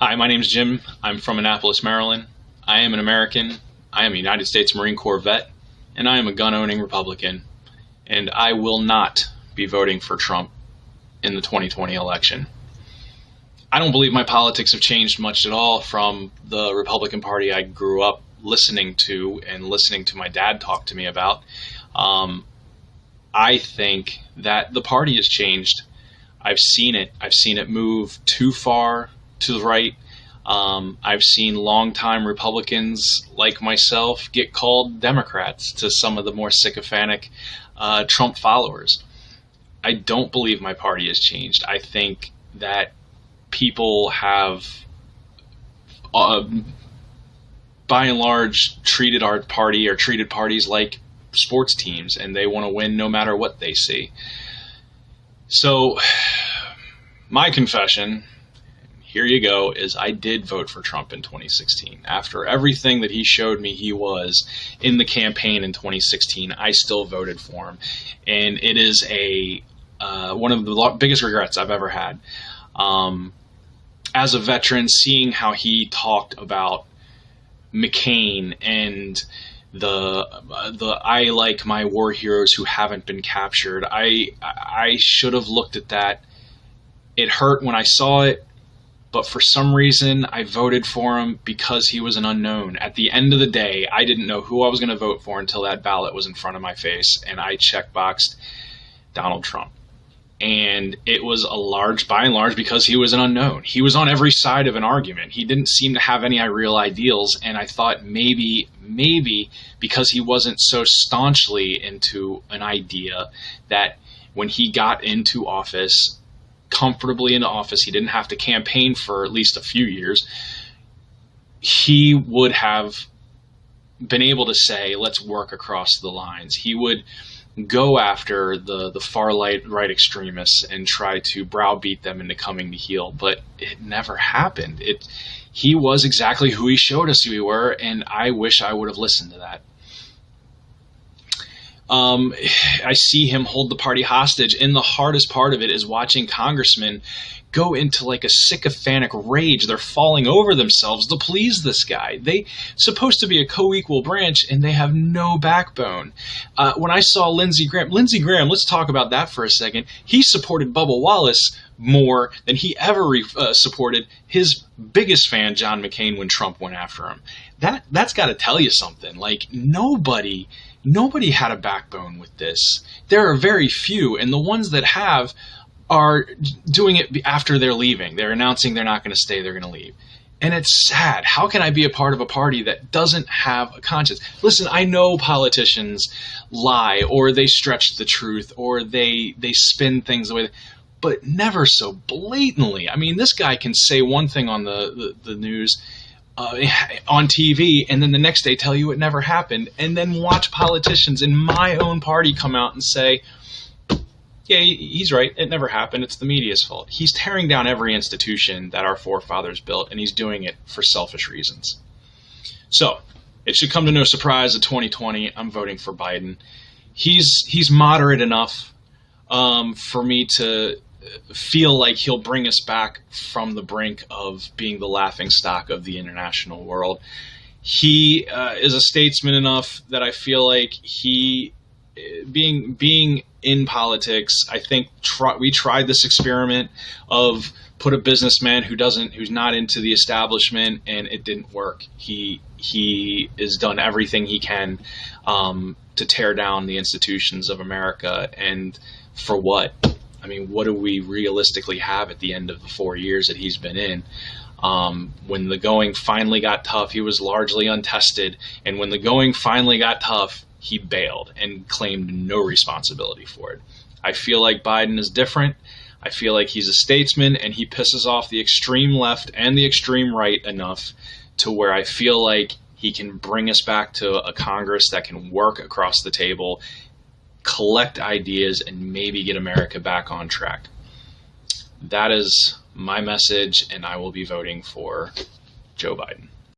Hi, my name is Jim. I'm from Annapolis, Maryland. I am an American. I am a United States Marine Corps vet, and I am a gun owning Republican. And I will not be voting for Trump in the 2020 election. I don't believe my politics have changed much at all from the Republican Party I grew up listening to and listening to my dad talk to me about. Um, I think that the party has changed. I've seen it. I've seen it move too far to the right. Um, I've seen longtime Republicans like myself get called Democrats to some of the more sycophantic uh, Trump followers. I don't believe my party has changed. I think that people have, uh, by and large, treated our party or treated parties like sports teams, and they want to win no matter what they see. So, my confession here you go is I did vote for Trump in 2016. After everything that he showed me he was in the campaign in 2016, I still voted for him. And it is a uh, one of the biggest regrets I've ever had. Um, as a veteran, seeing how he talked about McCain and the the I like my war heroes who haven't been captured. I I should have looked at that. It hurt when I saw it but for some reason I voted for him because he was an unknown. At the end of the day, I didn't know who I was going to vote for until that ballot was in front of my face, and I checkboxed Donald Trump. And it was a large, by and large, because he was an unknown. He was on every side of an argument. He didn't seem to have any real ideals, and I thought maybe, maybe because he wasn't so staunchly into an idea that when he got into office, comfortably in office, he didn't have to campaign for at least a few years, he would have been able to say, let's work across the lines. He would go after the, the far right, right extremists and try to browbeat them into coming to heel, but it never happened. It, he was exactly who he showed us we were, and I wish I would have listened to that. Um, I see him hold the party hostage, and the hardest part of it is watching congressmen go into like a sycophantic rage. They're falling over themselves to please this guy. They supposed to be a co-equal branch, and they have no backbone. Uh, when I saw Lindsey Graham, Lindsey Graham, let's talk about that for a second. He supported Bubba Wallace more than he ever uh, supported his biggest fan, John McCain, when Trump went after him. That that's got to tell you something. Like nobody nobody had a backbone with this. There are very few, and the ones that have are doing it after they're leaving. They're announcing they're not going to stay, they're going to leave. And it's sad. How can I be a part of a party that doesn't have a conscience? Listen, I know politicians lie or they stretch the truth or they they spin things away, but never so blatantly. I mean, this guy can say one thing on the, the, the news uh, on TV and then the next day tell you it never happened and then watch politicians in my own party come out and say yeah he's right. It never happened. It's the media's fault. He's tearing down every institution that our forefathers built and he's doing it for selfish reasons. So it should come to no surprise that 2020 i'm voting for biden. He's he's moderate enough um, for me to feel like he'll bring us back from the brink of being the laughing stock of the international world. He uh, is a statesman enough that I feel like he, being being in politics, I think try, we tried this experiment of put a businessman who doesn't who's not into the establishment and it didn't work. He he has done everything he can um, to tear down the institutions of America, and for what? I mean, what do we realistically have at the end of the four years that he's been in? Um, when the going finally got tough, he was largely untested. And when the going finally got tough, he bailed and claimed no responsibility for it. I feel like Biden is different. I feel like he's a statesman and he pisses off the extreme left and the extreme right enough to where I feel like he can bring us back to a Congress that can work across the table collect ideas, and maybe get America back on track. That is my message, and I will be voting for Joe Biden.